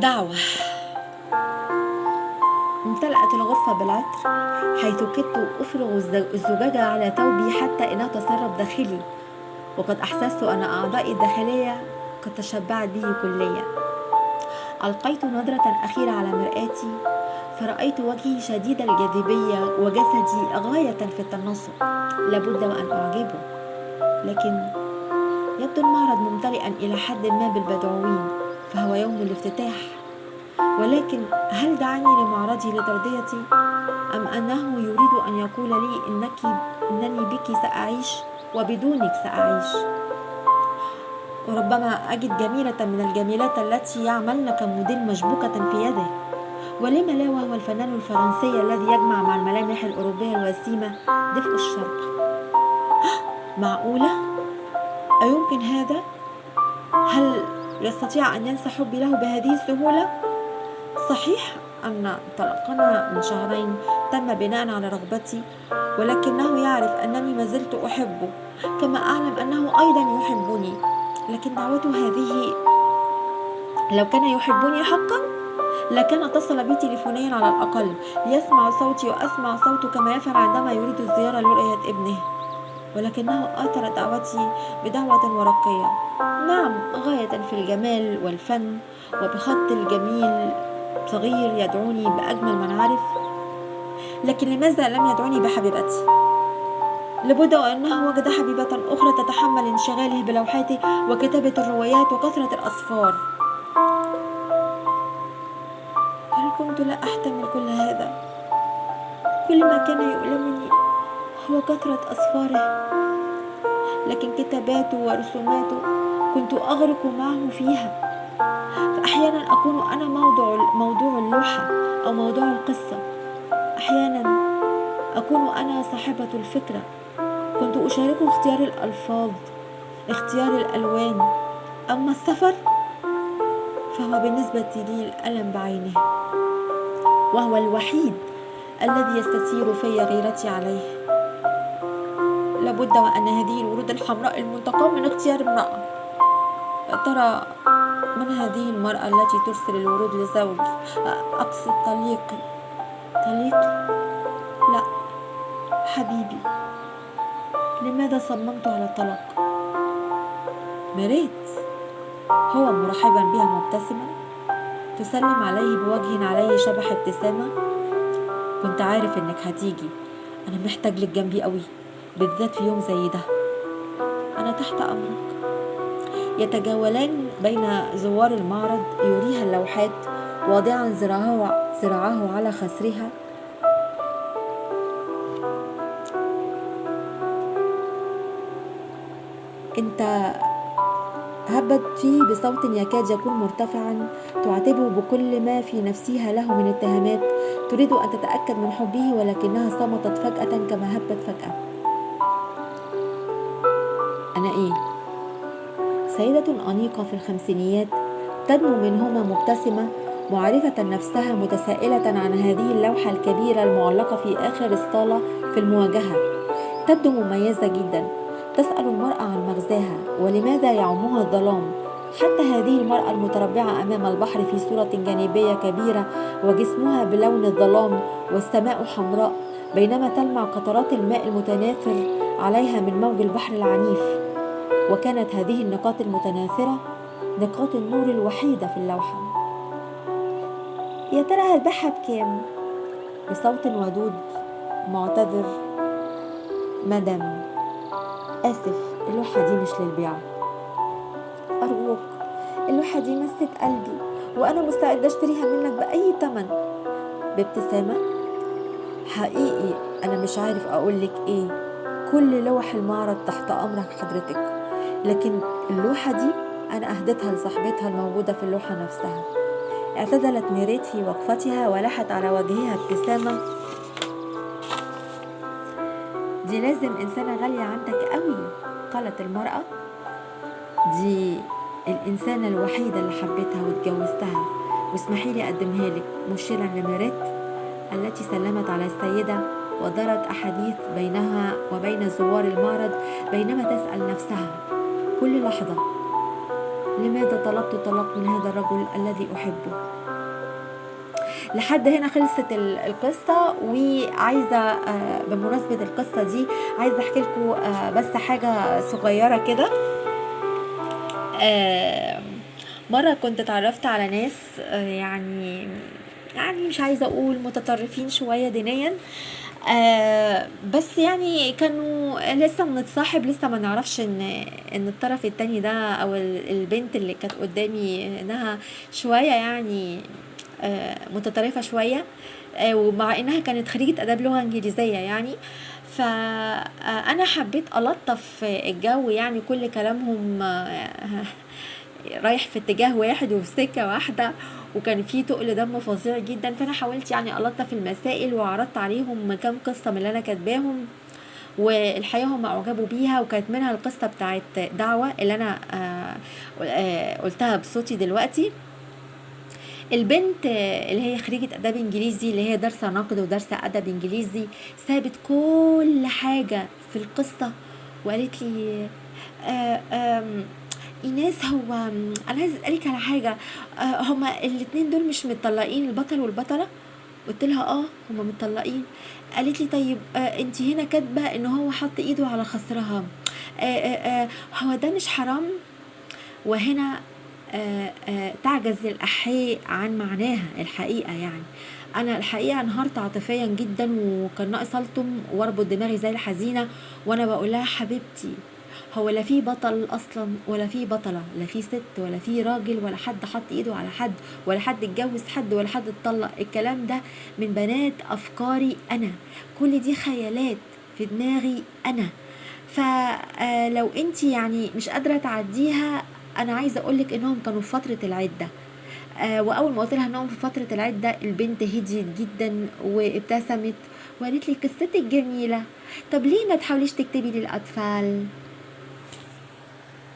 دعوة. امتلأت الغرفة بالعطر حيث كدت أفرغ الزجاجة على ثوبي حتى إنها تسرب داخلي. وقد أحسست أن أعضائي الداخلية قد تشبعت به كليا. ألقيت نظرة أخيرة على مرآتي فرأيت وجهي شديد الجاذبية وجسدي غاية في التناسق لابد وأن أعجبه لكن يبدو المعرض ممتلئا إلى حد ما بالبدعوين. فهو يوم الافتتاح. ولكن هل دعاني لمعرضي لترضيتي أم أنه يريد أن يقول لي إنك إنني بك سأعيش وبدونك سأعيش؟ وربما أجد جميلة من الجميلات التي يعملن كموديل مشبوكة في يده. ولم لا وهو الفنان الفرنسي الذي يجمع مع الملامح الأوروبية الوسيمة دفء الشرق. معقولة؟ أيمكن هذا؟ هل يستطيع أن ينسى حبي له بهذه السهولة؟ صحيح أن طلاقنا من شهرين تم بناء على رغبتي ولكنه يعرف أنني ما زلت أحبه كما أعلم أنه أيضا يحبني. لكن دعوته هذه لو كان يحبني حقا؟ لكان اتصل بي تليفونيا على الأقل ليسمع صوتي وأسمع صوته كما يفعل عندما يريد الزيارة لرؤية ابنه. ولكنه آثر دعوتي بدعوة ورقية. نعم غاية في الجمال والفن وبخط الجميل صغير يدعوني بأجمل من عرف لكن لماذا لم يدعوني بحبيبتي؟ لابد وأنه وجد حبيبة أخرى تتحمل انشغاله بلوحاته وكتابة الروايات وكثرة الأسفار هل كنت لا أحتمل كل هذا؟ كل ما كان يؤلمني هو كثرة أسفاره لكن كتاباته ورسوماته كنت أغرق معه فيها. فأحيانا أكون أنا موضوع موضوع اللوحة أو موضوع القصة. أحيانا أكون أنا صاحبة الفكرة. كنت أشاركه اختيار الألفاظ اختيار الألوان. أما السفر فهو بالنسبة لي الألم بعينه. وهو الوحيد الذي يستثير في غيرتي عليه. لابد وأن هذه الورود الحمراء المنتقى من اختيار امرأة. ترى من هذه المرأة التي ترسل الورود لزوجي أقصد طليقي طليقي لا. حبيبي. لماذا صممت على الطلاق؟ مريت. هو مرحبا بها مبتسما. تسلم عليه بوجه عليه شبح ابتسامة. كنت عارف إنك هتيجي. أنا محتاج لك جنبي قوي بالذات في يوم زي ده. أنا تحت أمرك. يتجولان بين زوار المعرض يريها اللوحات واضعا ذراعه على خسرها. انت هبت فيه بصوت يكاد يكون مرتفعا تعاتبه بكل ما في نفسها له من اتهامات تريد أن تتأكد من حبه ولكنها صمتت فجأة كما هبت فجأة. أنا إيه سيدة أنيقة في الخمسينيات تدنو منهما مبتسمة معرفة نفسها متسائلة عن هذه اللوحة الكبيرة المعلقة في آخر الصالة في المواجهة. تبدو مميزة جدا تسأل المرأة عن مغزاها ولماذا يعمها الظلام. حتى هذه المرأة المتربعة أمام البحر في صورة جانبية كبيرة وجسمها بلون الظلام والسماء حمراء بينما تلمع قطرات الماء المتناثر عليها من موج البحر العنيف. وكانت هذه النقاط المتناثرة نقاط النور الوحيدة في اللوحة. يا ترى هتبيعها بكام بصوت ودود معتذر مدام. آسف اللوحة دي مش للبيع. أرجوك اللوحة دي مست قلبي وأنا مستعدة أشتريها منك بأي تمن. بابتسامة. حقيقي أنا مش عارف أقولك إيه. كل لوح المعرض تحت أمرك حضرتك. لكن اللوحة دي أنا أهدتها لصاحبتها الموجودة في اللوحة نفسها. اعتدلت ميريت في وقفتها ولحت على وجهها ابتسامة. دي لازم إنسانة غالية عندك قوي قالت المرأة. دي الإنسانة الوحيدة اللي حبيتها واتجوزتها. واسمحي لي أقدمها لك مشيرا لميريت التي سلمت على السيدة ودارت أحاديث بينها وبين زوار المعرض بينما تسأل نفسها كل لحظة. لماذا طلبت طلب من هذا الرجل الذي أحبه؟ لحد هنا خلصت ال- القصة وعايزة آه، بمناسبة القصة دي عايزة أحكي لكم بس حاجة صغيرة كده. آه، مرة كنت اتعرفت على ناس آه، يعني يعني مش عايزة أقول متطرفين شوية دينيا آه بس يعني كانوا لسه بنتصاحب لسه ما نعرفش إن إن الطرف التاني ده أو ال- البنت اللي كانت قدامي إنها شوية يعني آه متطرفة شوية آه ومع إنها كانت خريجة آداب لغة إنجليزية يعني. فانا حبيت ألطف الجو يعني كل كلامهم آه، رايح في اتجاه واحد وفي سكة واحدة وكان في تقل دم فظيع جدا. فأنا حاولت يعني ألطف المسائل وعرضت عليهم كام قصة من اللي أنا كاتباهم والحقيقة هم أعجبوا بيها وكانت منها القصة بتاعت دعوة اللي أنا آه، آه، قلتها بصوتي دلوقتي. البنت اللي هي خريجة آداب إنجليزي اللي هي دارسة نقد ودارسة أدب إنجليزي سابت كل حاجة في القصة وقالت لي آه، إيناس هو أنا عايزة أسألك على حاجة. آه، هما الاتنين دول مش متطلقين البطل والبطلة؟ قلت لها آه هما متطلقين. قالت لي طيب آه أنت هنا كاتبة إن هو حط إيده على خصرها. آه آه آه هو ده مش حرام؟ وهنا آه آه تعجز الأحياء عن معناها الحقيقة يعني. أنا الحقيقة انهارت عاطفيا جدا وكان ناقص ألطم وأربط دماغي زي الحزينة وأنا بقول لها حبيبتي هو لا في بطل أصلا ولا في بطلة لا في ست ولا في راجل ولا حد حط إيده على حد ولا حد اتجوز حد ولا حد اتطلق. الكلام ده من بنات أفكاري أنا. كل دي خيالات في دماغي أنا. فلو انت يعني مش قادرة تعديها أنا عايزة أقولك إنهم كانوا في فترة العدة. آه، وأول ما قلت لها إنهم في فترة العدة البنت هديت جدا وابتسمت وقالت لي قصتك جميلة. طب ليه ما تحاوليش تكتبي للأطفال؟